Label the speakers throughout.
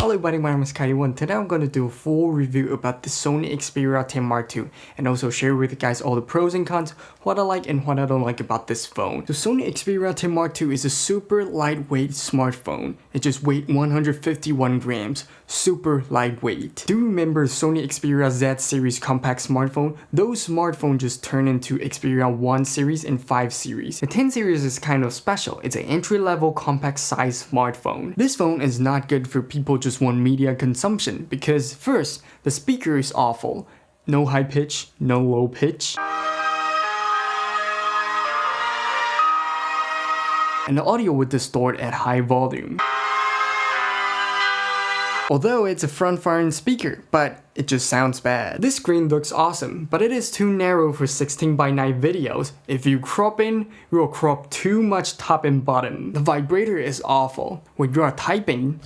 Speaker 1: Hello everybody, my name is Kaiwan and today I'm going to do a full review about the Sony Xperia 10 Mark II and also share with you guys all the pros and cons, what I like and what I don't like about this phone. The Sony Xperia 10 Mark II is a super lightweight smartphone. It just weighs 151 grams, super lightweight. Do you remember Sony Xperia Z series compact smartphone? Those smartphones just turned into Xperia 1 series and 5 series. The 10 series is kind of special. It's an entry-level compact size smartphone. This phone is not good for people just just want media consumption because first, the speaker is awful. No high pitch, no low pitch. And the audio would distort at high volume. Although it's a front-firing speaker, but it just sounds bad. This screen looks awesome, but it is too narrow for 16 by 9 videos. If you crop in, you will crop too much top and bottom. The vibrator is awful. When you are typing,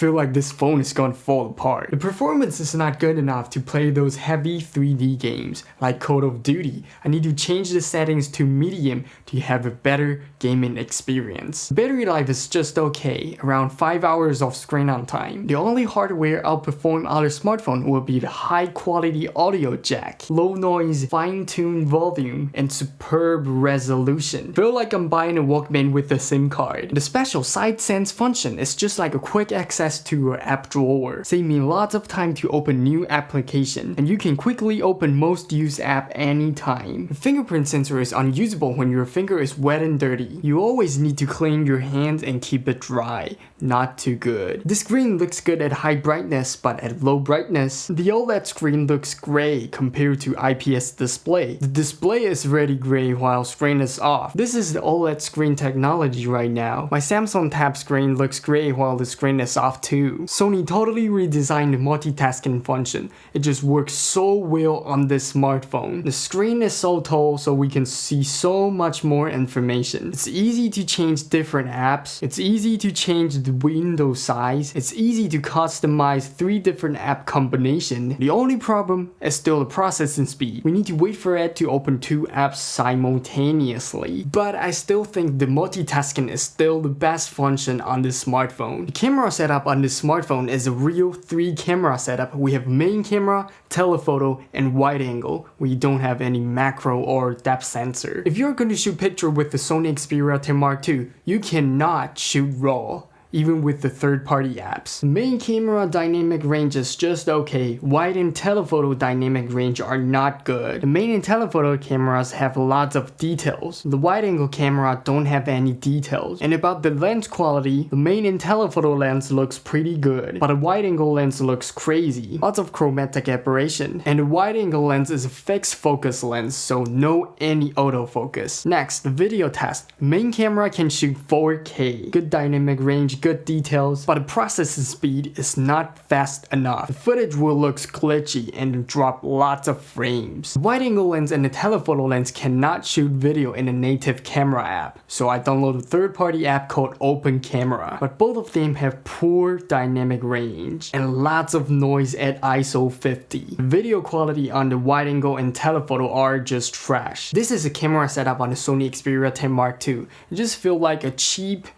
Speaker 1: feel like this phone is gonna fall apart. The performance is not good enough to play those heavy 3D games like Call of Duty. I need to change the settings to medium to have a better gaming experience. Battery life is just okay, around 5 hours of screen on time. The only hardware outperform other smartphone will be the high quality audio jack, low noise, fine-tuned volume, and superb resolution. Feel like I'm buying a Walkman with a SIM card. The special side sense function is just like a quick access access to your app drawer, saving lots of time to open new application, and you can quickly open most used app anytime. The fingerprint sensor is unusable when your finger is wet and dirty. You always need to clean your hands and keep it dry. Not too good. The screen looks good at high brightness, but at low brightness, the OLED screen looks gray compared to IPS display. The display is really gray while screen is off. This is the OLED screen technology right now. My Samsung Tab screen looks gray while the screen is off too. Sony totally redesigned the multitasking function. It just works so well on this smartphone. The screen is so tall so we can see so much more information. It's easy to change different apps. It's easy to change the window size. It's easy to customize three different app combination. The only problem is still the processing speed. We need to wait for it to open two apps simultaneously. But I still think the multitasking is still the best function on this smartphone. The camera setup on this smartphone is a real 3 camera setup. We have main camera, telephoto, and wide angle. We don't have any macro or depth sensor. If you're going to shoot picture with the Sony Xperia 10 Mark II, you cannot shoot RAW even with the third-party apps. Main camera dynamic range is just okay, wide and telephoto dynamic range are not good. The main and telephoto cameras have lots of details. The wide-angle camera don't have any details. And about the lens quality, the main and telephoto lens looks pretty good, but the wide-angle lens looks crazy. Lots of chromatic aberration. And the wide-angle lens is a fixed focus lens, so no any autofocus. Next, the video test. Main camera can shoot 4K, good dynamic range, good details, but the processing speed is not fast enough. The footage will look glitchy and drop lots of frames. The wide angle lens and the telephoto lens cannot shoot video in a native camera app, so I downloaded a third party app called Open Camera, but both of them have poor dynamic range and lots of noise at ISO 50. The video quality on the wide angle and telephoto are just trash. This is a camera setup on the Sony Xperia 10 Mark II. It just feels like a cheap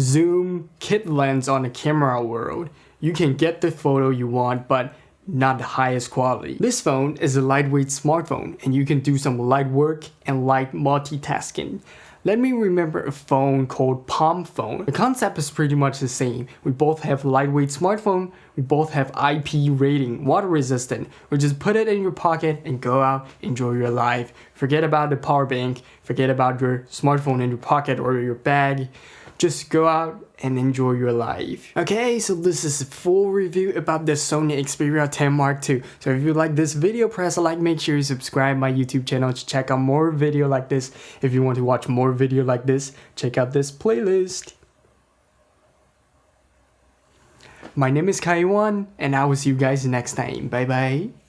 Speaker 1: zoom kit lens on the camera world. You can get the photo you want, but not the highest quality. This phone is a lightweight smartphone and you can do some light work and light multitasking. Let me remember a phone called Palm Phone. The concept is pretty much the same. We both have lightweight smartphone, we both have IP rating, water resistant. We just put it in your pocket and go out, enjoy your life. Forget about the power bank, forget about your smartphone in your pocket or your bag just go out and enjoy your life. Okay, so this is a full review about the Sony Xperia 10 Mark II. So if you like this video, press a like, make sure you subscribe my YouTube channel to check out more video like this. If you want to watch more video like this, check out this playlist. My name is Kaiwan, and I will see you guys next time. Bye bye.